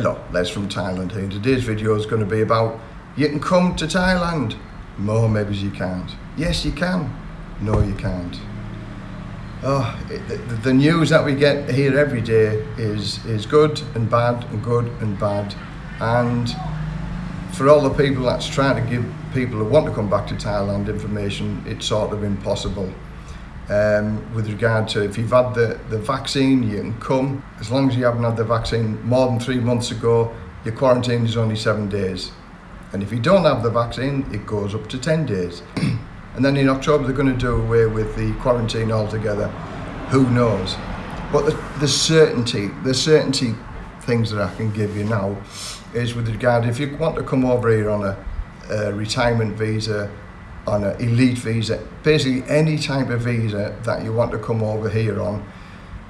Hello, Les from Thailand here. Today's video is going to be about you can come to Thailand. No, maybe you can't. Yes, you can. No, you can't. Oh, the, the news that we get here every day is, is good and bad and good and bad. And for all the people that's trying to give people who want to come back to Thailand information, it's sort of impossible um, with regard to if you've had the, the vaccine, you can come. As long as you haven't had the vaccine more than three months ago, your quarantine is only seven days. And if you don't have the vaccine, it goes up to 10 days. and then in October, they're going to do away with the quarantine altogether. Who knows? But the, the certainty, the certainty things that I can give you now is with regard, if you want to come over here on a, a retirement visa on an elite visa, basically any type of visa that you want to come over here on,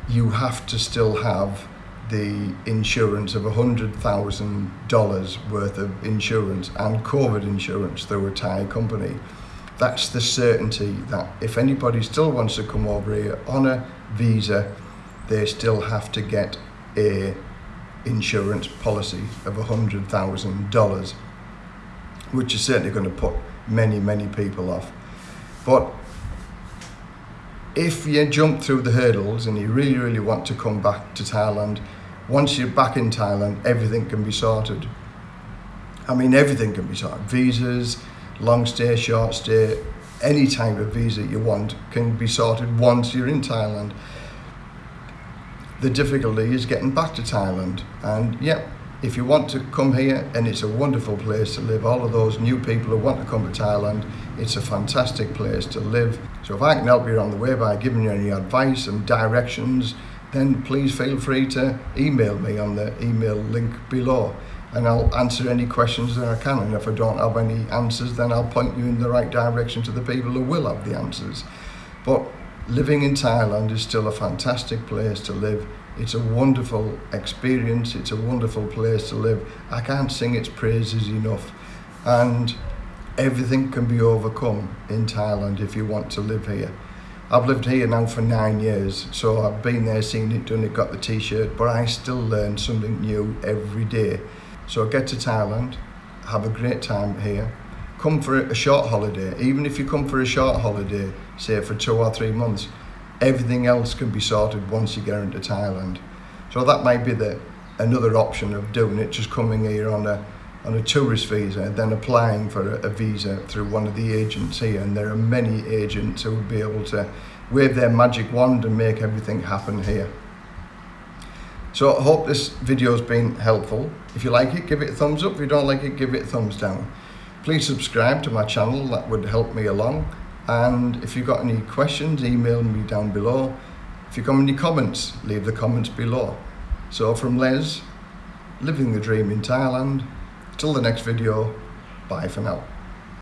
you have to still have the insurance of $100,000 worth of insurance and COVID insurance through a Thai company. That's the certainty that if anybody still wants to come over here on a visa, they still have to get a insurance policy of $100,000, which is certainly going to put many, many people off. But if you jump through the hurdles and you really, really want to come back to Thailand, once you're back in Thailand, everything can be sorted. I mean, everything can be sorted. Visas, long stay, short stay, any type of visa you want can be sorted once you're in Thailand. The difficulty is getting back to Thailand. And yep, if you want to come here and it's a wonderful place to live all of those new people who want to come to Thailand it's a fantastic place to live. So if I can help you on the way by giving you any advice and directions then please feel free to email me on the email link below and I'll answer any questions that I can and if I don't have any answers then I'll point you in the right direction to the people who will have the answers. But living in Thailand is still a fantastic place to live it's a wonderful experience. It's a wonderful place to live. I can't sing its praises enough. And everything can be overcome in Thailand if you want to live here. I've lived here now for nine years, so I've been there, seen it, done it, got the t-shirt, but I still learn something new every day. So get to Thailand, have a great time here, come for a short holiday, even if you come for a short holiday, say for two or three months, everything else can be sorted once you get into Thailand. So that might be the another option of doing it, just coming here on a on a tourist visa and then applying for a, visa through one of the agents here. And there are many agents who will be able to wave their magic wand and make everything happen here. So I hope this video has been helpful. If you like it, give it a thumbs up. If you don't like it, give it a thumbs down. Please subscribe to my channel, that would help me along. And if you've got any questions, email me down below. If you've got any comments, leave the comments below. So from Les, living the dream in Thailand, till the next video, bye for now.